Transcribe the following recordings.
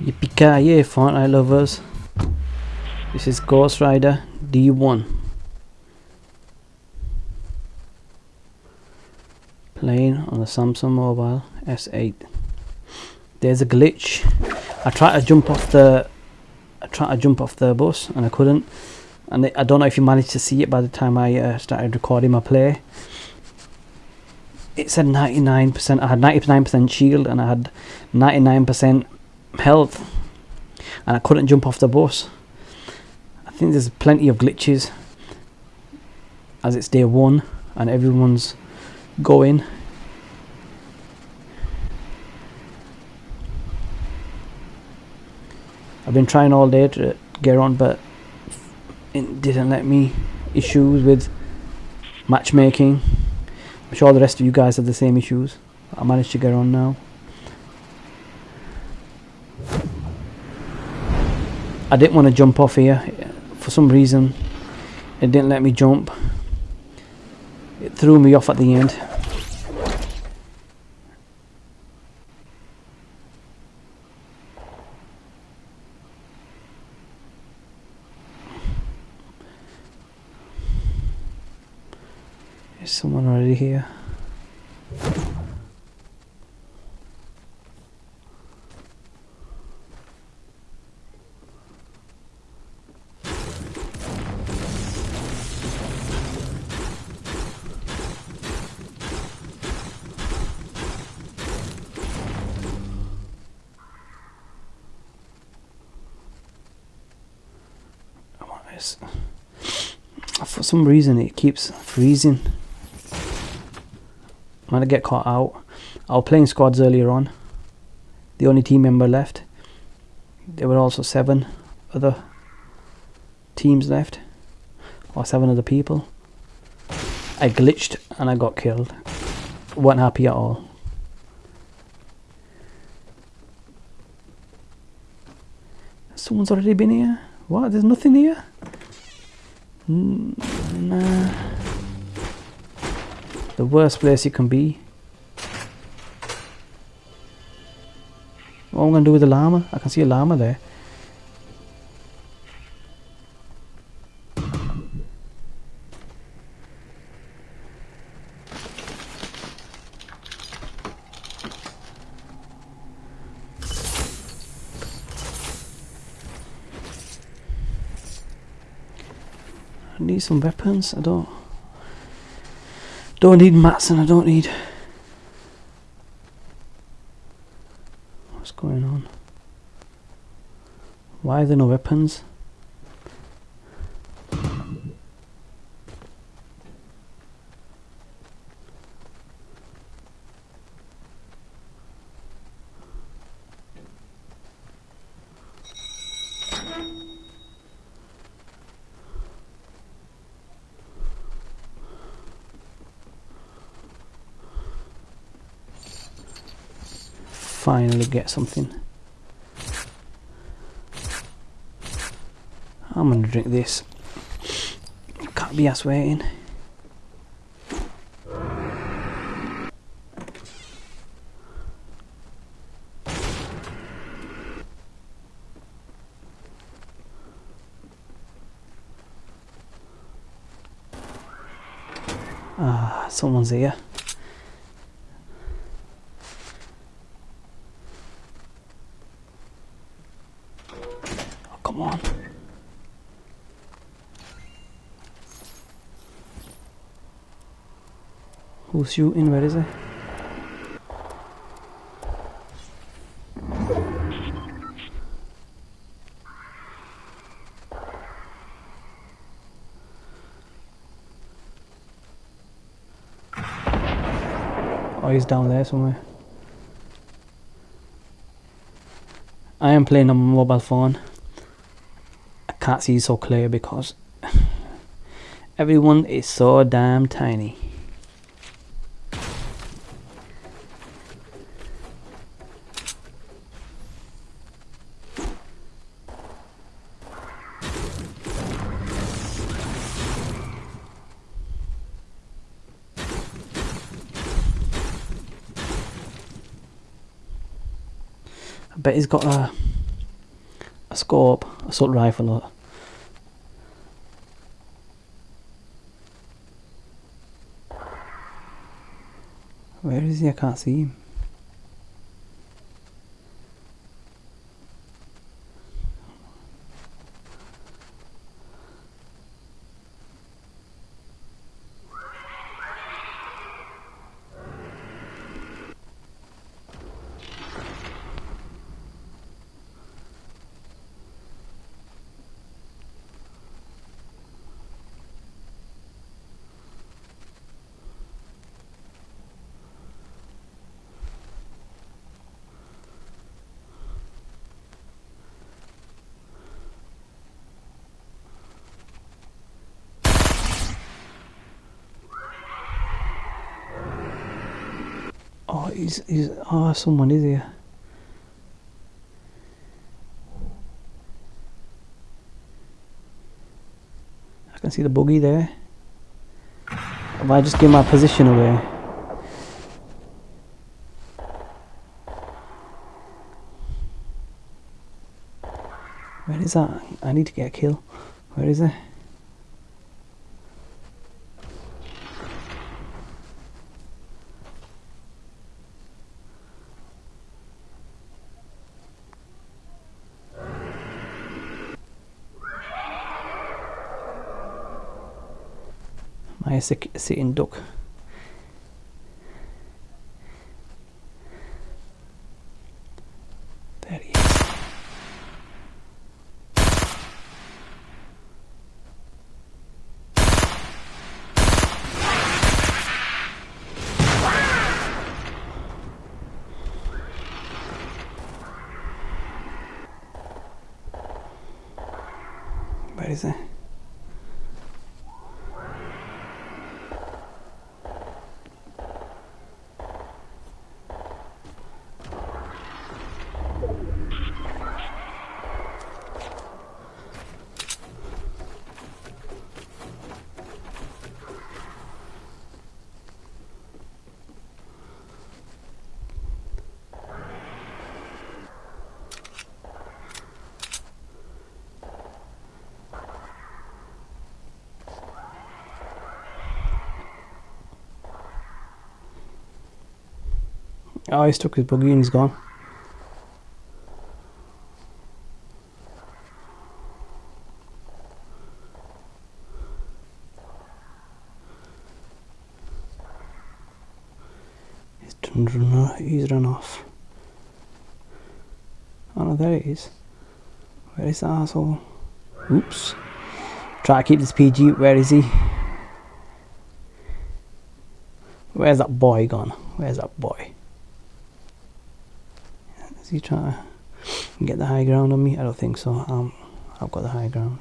Yippee-ki-yay, Fortnite lovers. This is Ghost Rider D1. Playing on the Samsung Mobile S8. There's a glitch. I tried to jump off the I tried to jump off the bus and I couldn't. And I don't know if you managed to see it by the time I uh, started recording my play. It said 99%. I had 99% shield and I had 99% health and I couldn't jump off the bus. I think there's plenty of glitches as it's day one and everyone's going. I've been trying all day to get on but it didn't let me. Issues with matchmaking. I'm sure the rest of you guys have the same issues. I managed to get on now. I didn't want to jump off here. For some reason it didn't let me jump. It threw me off at the end. Someone already here It's- for some reason it keeps freezing. I'm gonna get caught out I was playing squads earlier on. The only team member left. There were also seven other teams left. Or seven other people. I glitched and I got killed. Wasn't happy at all. Someone's already been here? What? There's nothing here? Mm, The worst place you can be. What am I going to do with the llama? I can see a llama there. Need some weapons. I don't. Don't need mats and I don't need. What's going on? Why are there no weapons? Finally get something. I'm gonna drink this. Can't be ass waiting. Ah, someone's here. Oh, come on. Who's shooting? Where is he? Oh, he's down there somewhere. I am playing on my mobile phone. I can't see so clear because everyone is so damn tiny. I bet he's got a a scope, assault rifle. Where is he? I can't see him. Oh, he's, he's, oh, someone is here. I can see the buggy there. If I just give my position away. Where is that? I need to get a kill. Where is it? My sit- sitting duck. There he is. Where is it? Oh, he's took his buggy and he's gone. He's done he's run off. Oh no, there he is. Where is the asshole? Oops. Try to keep this PG. Where is he? Where's that boy gone? Where's that boy? Is he trying to get the high ground on me? I don't think so. Um, I've got the high ground.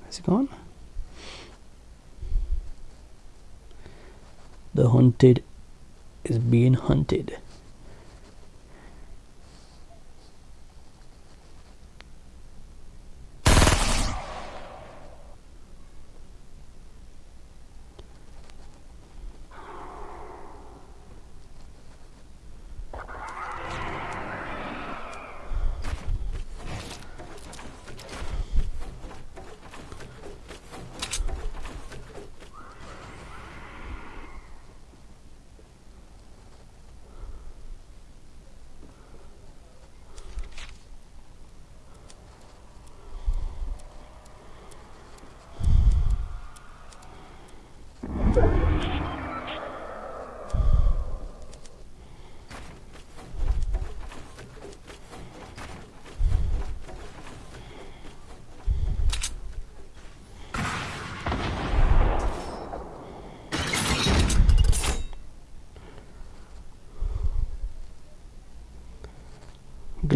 Where's he gone? The hunted is being hunted.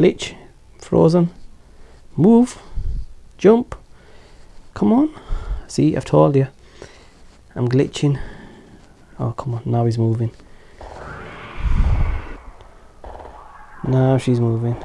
Glitch frozen move jump come on. See I've told you I'm glitching. Oh come on now he's moving. Now she's moving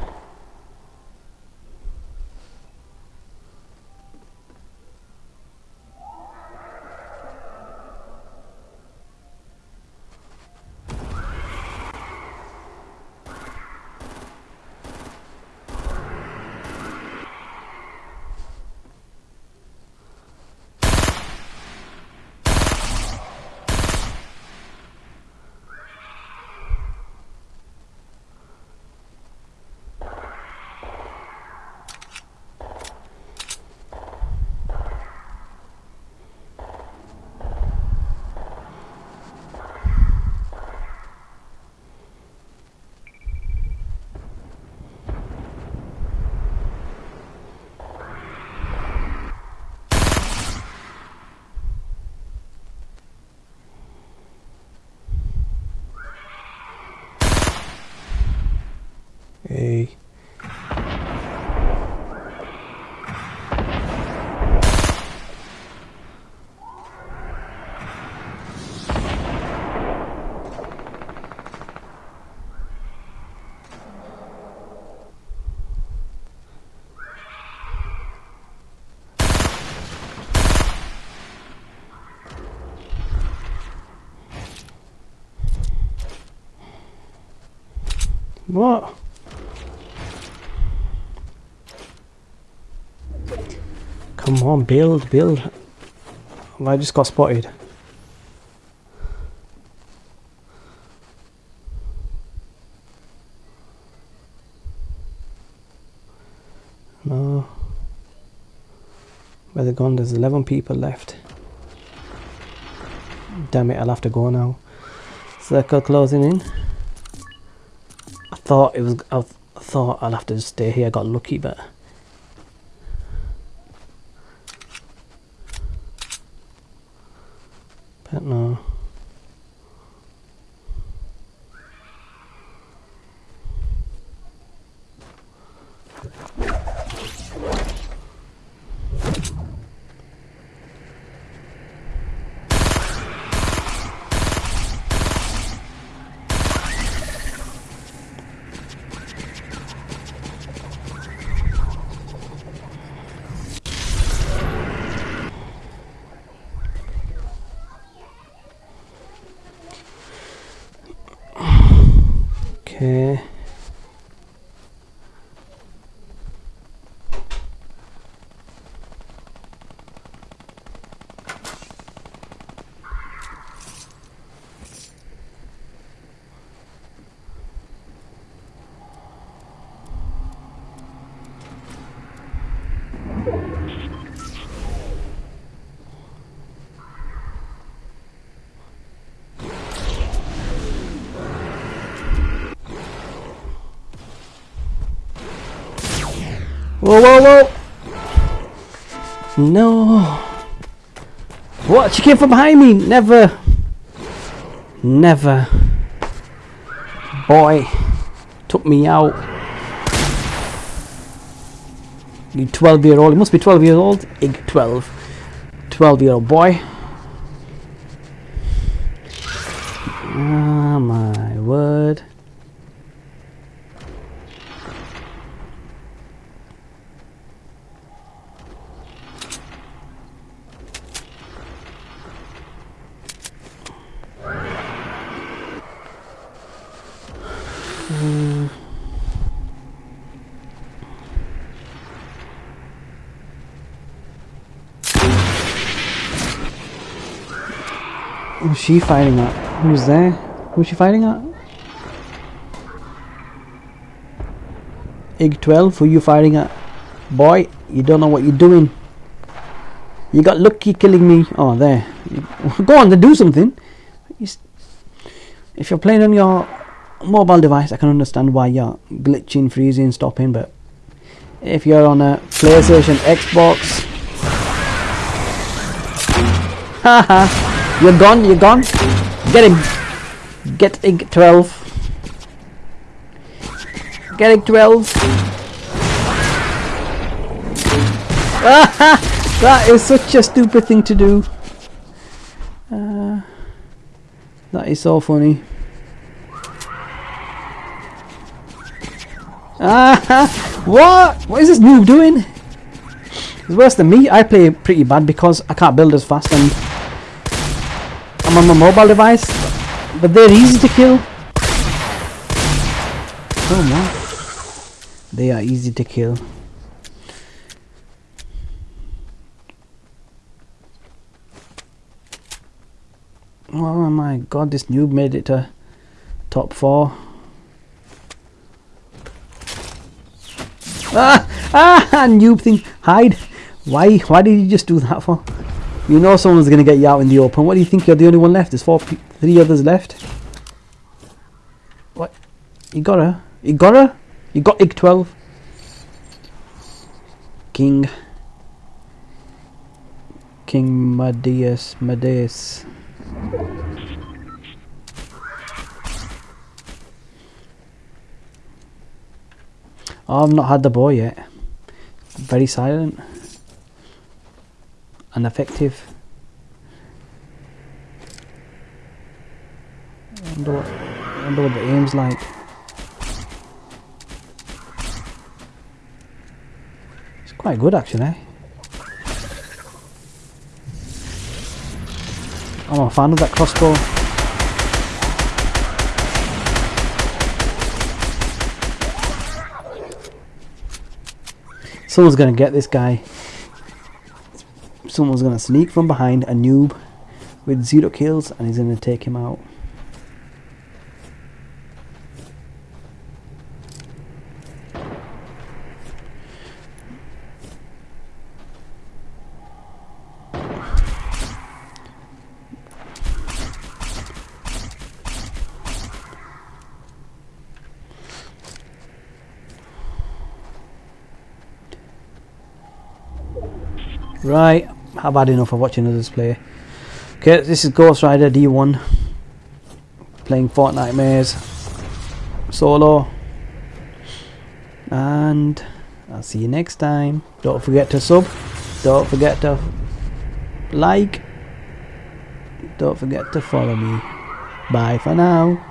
What? Come on, build, build. I just got spotted? No. Where they gone? There's 11 people left. Damn it, I'll have to go now. Circle closing in I thought it was. I thought I'll have to stay here. I got lucky, but. But no. Okay. Whoa, whoa, whoa! No! What? She came from behind me! Never! Never! Boy! Took me out! You 12 year old, you must be 12 years old? Ig 12. 12 year old boy. Ah, my word. Who's she fighting at? Who's there? Who's she fighting at? Ig 12, who you fighting at? Boy, you don't know what you're doing. You got lucky killing me. Oh, there. Go on, to do something. If you're playing on your mobile device, I can understand why you're glitching, freezing, stopping, but if you're on a PlayStation, Xbox, haha. You're gone, you're gone. Get him. Get Ig 12. Get Ig 12. that is such a stupid thing to do. Uh, that is so funny. Ah, what? What is this noob doing? It's worse than me. I play pretty bad because I can't build as fast and I'm on my mobile device, but they're easy to kill. Oh man, they are easy to kill. Oh my god, this noob made it to top four. Ah! Ah! Noob thing! Hide! Why? Why did you just do that for? You know someone's going to get you out in the open. What do you think? You're the only one left. There's four, three others left. What? You got her? You got her? You got Ig 12? King. King Madeus. Madeus. Oh, I've not had the bow yet. Very silent and effective. I wonder what, wonder what the aim's like. It's quite good actually. I'm a fan of that crossbow. Someone's gonna get this guy. Someone's gonna sneak from behind a noob with zero kills and he's gonna take him out. Right, I've had enough of watching others play. Okay, this is Ghost Rider D1 playing Fortnite Maze solo. And I'll see you next time. Don't forget to sub. Don't forget to like. Don't forget to follow me. Bye for now.